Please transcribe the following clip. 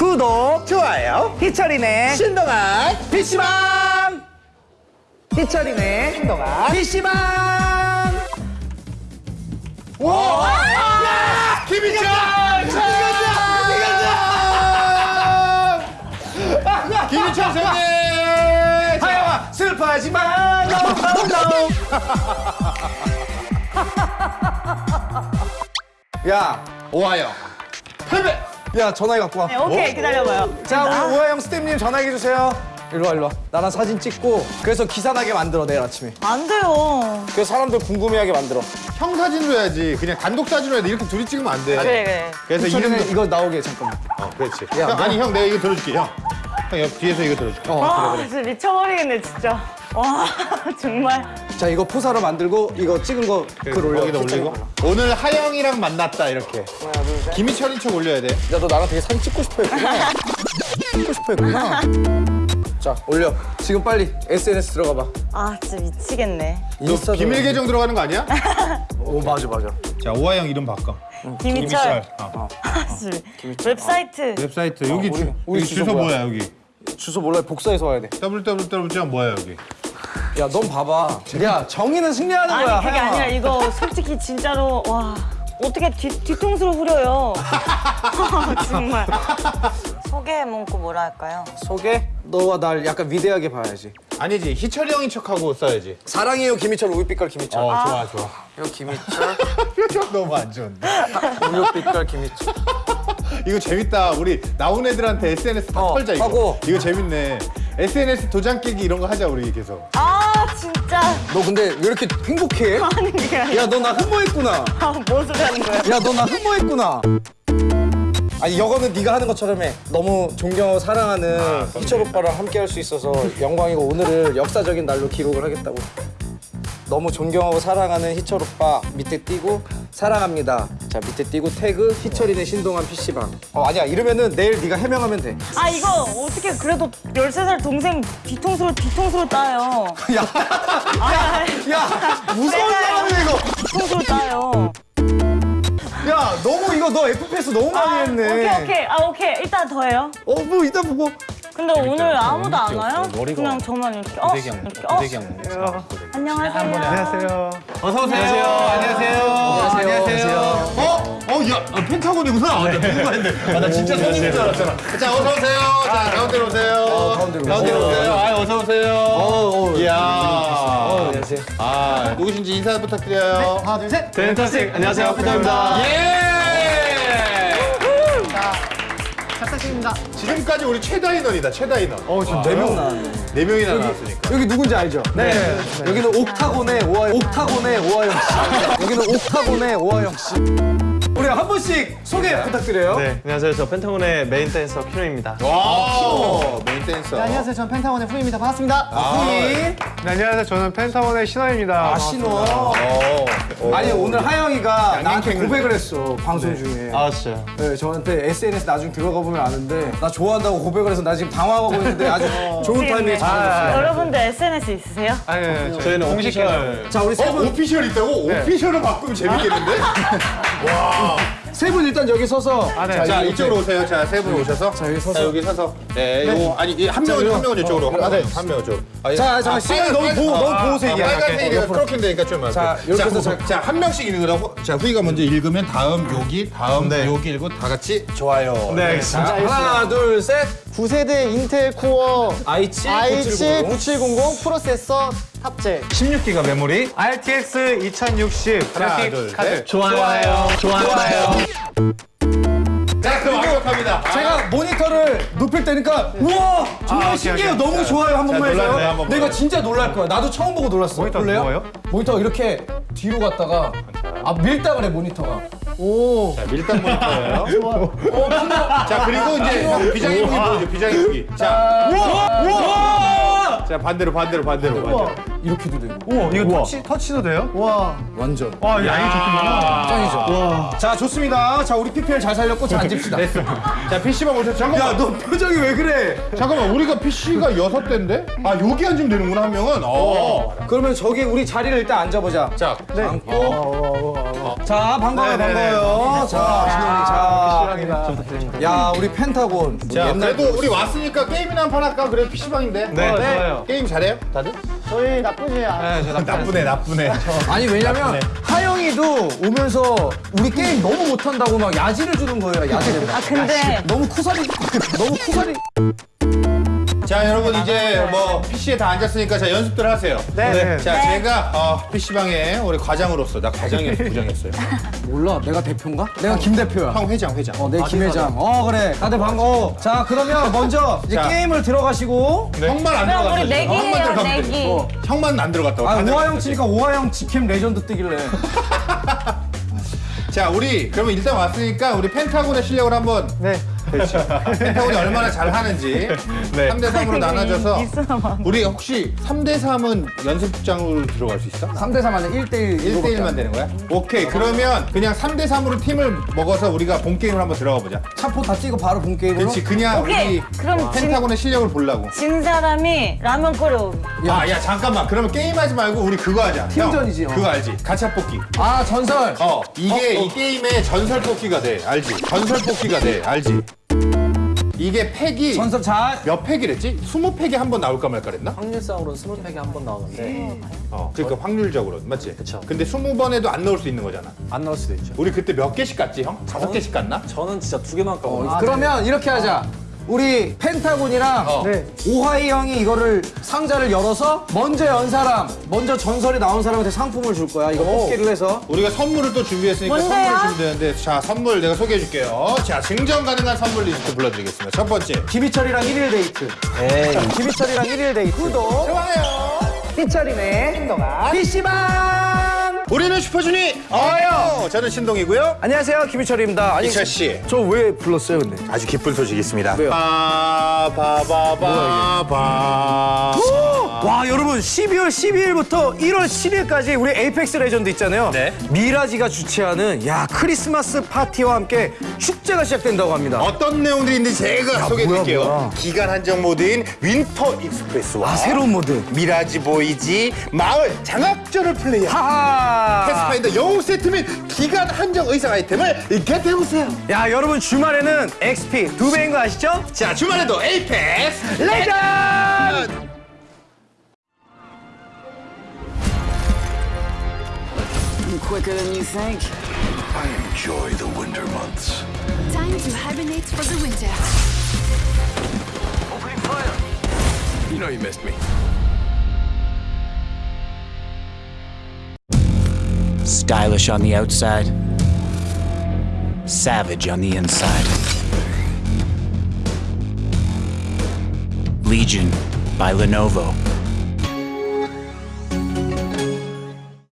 구독 좋아요. 희철이네 신동안 PC방 희철이네 신동안 PC방 김희철! 김희철! 김희철 선생님! 하영아 슬퍼하지 마 no, no, no. 야, 오하영. 패배! 야 전화기 갖고 와. 네, 오케이 기다려봐요. 자 우리 오하영 스태프님 전화기 주세요. 일로 와 일로 와. 나랑 사진 찍고 그래서 기사 나게 만들어 내일 아침에. 안 돼요. 그래서 사람들 궁금해하게 만들어. 형 사진으로 해야지. 그냥 단독 사진으로 해야 돼. 이렇게 둘이 찍으면 안 돼. 그래 그래. 그래서 희철이는 이름도... 이거 나오게 잠깐만. 어, 그렇지. 야, 형, 너- 아니, 형, 내가 이거 들어줄게, 형. 형, 옆 뒤에서 이거 들어줄게. 어와 그래 진짜 미쳐버리겠네 진짜. 와 정말. 자 이거 포사로 만들고 이거 찍은 거글 올려. 거기다 올리고. 오늘 하영이랑 만났다, 이렇게. 김희철인 척 올려야 돼. 야 너 나랑 되게 사진 찍고 싶어 했구나. 찍고 싶어 했구나. 자 올려. 지금 빨리 SNS 들어가 봐. 아 진짜 미치겠네. 인스타 비밀 계정 들어가는 거 아니야? 오 맞아 맞아. 자, 오하영 이름 바꿔. 김희철. 어. 아, 진짜. 웹사이트. 웹사이트 여기 우리- 주, 우리 여기 주소 주소 뭐야? 뭐야 여기? 주소 몰라 복사해서 와야 돼. www 뭐야 여기? 야 넌 봐봐. 야 정의는 승리하는 거야. 아니 그게 하영아. 아니라 이거 솔직히 진짜로 와 어떻게 뒤, 뒤통수를 후려요. 정말. 소개 문구 뭐라 할까요? 소개? 너와 날 약간 위대하게 봐야지. 아니지 희철이 형인 척하고 써야지. 사랑해요 김희철 우유빛깔 김희철. 어 좋아 좋아. 요 김희철 표정 너무 안 좋은데. 우유빛깔 김희철. 이거 재밌다. 우리 나온 애들한테 SNS 다 어, 털자 이거. 하고. 이거 재밌네. SNS 도장 깨기 이런 거 하자 우리 계속. 아 진짜 너 근데 왜 이렇게 행복해? 아니 그게 아니라 야너 나 흠모했구나. 아, 뭔 소리 하는 거야? 야 너 나 흠모했구나. 아니 이거는 네가 하는 것처럼 해. 너무 존경하고 사랑하는 희철 오빠랑 함께 할 수 있어서 영광이고 오늘을 역사적인 날로 기록을 하겠다고. 너무 존경하고 사랑하는 희철 오빠 밑에 띄고 사랑합니다. 자 밑에 띄고 태그 희철이네 신동한 PC방. 어 아니야 이러면은 내일 네가 해명하면 돼. 아 이거 어떻게 그래도 13살 동생 뒤통수를 뒤통수를 따요. 야, 아니, 아니, 야 무서운 사람이야 이거. 뒤통수를 따요. 야 너무 이거 너 FPS 너무 많이 아, 했네. 오케이 오케이 아 오케이 일단 더 해요. 어뭐 이따 보고. 근데 오늘 아무도 안 와요? 그냥 저만 이렇게 어 이렇게 어 안녕하세요. 안녕하세요. 어서 오세요. 안녕하세요. 안녕하세요. 어? 어, 야, 아, 펜타곤이구나. 아, 나. 아, 나 진짜 손님인 줄 알았잖아. 자, 어서 오세요. 자, 가운데로 오세요. 어, 가운데로 오세요. 오세요. 아, 어서 오세요. 어, 어. 이야. 안녕하세요. 아, 누구신지 인사 부탁드려요. 하나, 둘, 셋. 펜타스틱 안녕하세요 펜타입니다 예! 지금까지 우리 최다 인원이다, 최다 인원. 어 지금 네명 나왔네. 네 명이나 나왔으니까. 여기 누군지 알죠? 네. 여기는 옥타곤의 오하영 옥타곤의 오하영 씨. 여기는 옥타곤의 오하영 씨. 우리 한 분씩 소개 부탁드려요. 네 안녕하세요 저 펜타곤의 main dancer 키노입니다 와, main dancer. 네, 안녕하세요. 저는 펜타곤의 후이입니다. 반갑습니다. 후이. 네 안녕하세요 저는 펜타곤의 신원입니다 아 신원. 어. 아니 오늘 하영이가 나한테. 고백을 했어 방송 중에. 아 진짜요? 네, 저한테 SNS 나중에 들어가 보면 아는데 나 좋아한다고 고백을 해서 나 지금 당황하고 있는데 아주 좋은 타이밍에 잘해줬어요. 여러분들 SNS 있으세요? 아니 네, 저희는 공식 계정 자 우리 세 어, 분 official 있다고? official을 바꾸면 재밌겠는데? 세 분 일단 여기 서서 아, 네. 자, 자. 이쪽으로 오세요. 자, 세 분 오셔서. 자, 여기 서서. 자, 여기 서서. 네, 요거 아니 이한 명은 한 명은 이쪽으로. 한 명은 한 명은 이쪽으로. 아, 자, 잠깐 시간이 너무 보호 너무 보호색이야. 빨간색이니까 크로마키 되니까 좀 자. 이렇게 해서 자, 자- 자, 한 명씩 읽으라고. 자, 후이가 먼저 읽으면 다음 여기, 다음 여기 읽고 다 같이 좋아요. 네 알겠습니다 하나 둘 셋. 9세대 Intel Core i7 i7 970. 9700 프로세서 탑재. 16기가 메모리 RTX 2060 하나, 그래픽 둘, 카드 셋. 좋아요 좋아요 자, 그럼 완벽합니다. 제가 모니터를 높일 때니까 우와 정말 아, 오케이, 신기해요 오케이. 너무 좋아요 한 번만 해줘요 한번 내가. 진짜 놀랄 거야 나도 처음 보고 놀랐어 모니터? 뭐예요? 모니터 이렇게 뒤로 갔다가 아 밀다 그래 모니터가 오. 자, 밀당 모니터예요. 자, 그리고 이제 형 비장의 무기 보여줘. 비장의 무기. 자, 우와 자 반대로 반대로 반대로 반대로. 이렇게도 되고 우와 이거 터치, 터치도 돼요? 와. 완전 와 이거 양이 좋구나 짱이죠 자 좋습니다 자 우리 PPL 잘 살렸고 자 앉읍시다 자, PC방 오셔서 잠깐만. 야 너 표정이 왜 그래 잠깐만 우리가 PC가 여섯 대인데? 아 여기 앉으면 되는구나 한 명은. 어. 그러면 저기 우리 자리를 일단 앉아보자 자, 앉고 자 반가워요 네네네. 반가워요. 자 신동이 자. 야 우리 펜타곤. 우리 자, 옛날 그래도 우리 왔으니까 게임이나 한 판 할까? 그래 PC방인데. 네, 좋아요. 게임 잘해요? 다들? 저희 나쁘지 않아요. 나쁘네, 나쁘네. 아니 왜냐면 하영이도 오면서 우리 게임 너무 못한다고 막 야지를 주는 거예요 야지를. 아 근데 너무 쿠사리 너무 쿠사리. 자, 여러분 이제 뭐 PC에 다 앉았으니까 자 연습들 하세요. 네. 자, 네. 제가 어, PC방에 우리 과장으로서 나 과장이었어, 부장이었어요. 몰라 내가 대표인가? 내가 김 대표야. 형 회장, 회장. 어, 내 김회장. 어, 그래. 다들 반가워. 자, 그러면 먼저 이제 자. 게임을 들어가시고. 형만 안 그럼 들어갔어. 우리 내기 형만 해요, 들어가면. 내기. 어, 형만 안 들어갔다고. 아, 다 오하영. 치니까 오하영 직캠 레전드 뜨길래. 자, 우리 그러면 일단 왔으니까 우리 펜타곤의 실력을 한번 네. 펜타곤이 얼마나 잘 하는지 네. 3대 3으로 나눠져서. 우리 혹시 3대 3은 연습장으로 들어갈 수 있어? 3대 3 안에 1대1. 1대 1만 되는 거야? 오케이. 그러면 그냥 3대 3으로 팀을 먹어서 우리가 본 게임을 한번 들어가 보자. 차포 다 찍어 바로 본 게임으로. 그렇지. 그냥 오케이. 우리 그럼 진- 펜타곤의 실력을 보려고. 진 사람이 라면 끓여오기. 야, 야, 잠깐만. 그러면 게임하지 말고 우리 그거 하자. 팀전이지, 형, 어. 그거 알지? 가차 뽑기. 아, 전설. 어, 이게 이 게임의 전설 뽑기가 돼. 알지? 전설 뽑기가 돼. 알지? 이게 팩이 전설 잘. 몇 팩이랬지? 20팩이 한 번 나올까 말까 그랬나? 확률상으로는 스물 팩이 한 번 나오는데 어, 그러니까 확률적으로 맞지? 그쵸. 근데 20번에도 안 넣을 수 있는 거잖아. 안 나올 수도 있죠. 우리 그때 몇 개씩 갔지, 형? 다섯 개씩 갔나? 저는 진짜 두 개만 까먹었어요. 그러면 이렇게 하자. 우리 펜타곤이랑 어. 네. 오하영이 이거를 상자를 열어서 먼저 연 사람, 먼저 전설이 나온 사람한테 상품을 줄 거야. 이거 뽑기를 해서. 우리가 선물을 또 준비했으니까 뭔데요? 선물을 주면 되는데 자 선물 내가 소개해 줄게요 자 증정 가능한 선물 리스트 불러드리겠습니다 첫 번째 김희철이랑 1일 데이트. 에이. 김희철이랑 1일 데이트. 구독. 좋아요 희철이네. 신동아. PC방. 우리는 슈퍼주니어요 저는 신동이고요 안녕하세요. 김희철입니다. 아니, 희철 씨 저 왜 불렀어요, 근데? 아주 기쁜 소식이 있습니다 왜요? 바바바바바 와 여러분 12월 12일부터 1월 7일까지 우리 Apex Legends 있잖아요. 네. Mirage가 주최하는 야 크리스마스 파티와 함께 축제가 시작된다고 합니다. 어떤 내용들이 있는지 제가 소개해 드릴게요 뭐야, 뭐야. 기간 한정 모드인 Winter Express와 아 새로운 모드. Mirage Voyage 마을 장학전을 플레이한 하하. Pathfinder 영웅 세트 및 기간 한정 의상 아이템을 get해보세요 야 여러분 주말에는 XP 두 배인 거 아시죠? 자 주말에도 Apex Legends. quicker than you think. I enjoy the winter months. Time to hibernate for the winter. Opening fire! You know you missed me. Stylish on the outside, savage on the inside. Legion by Lenovo.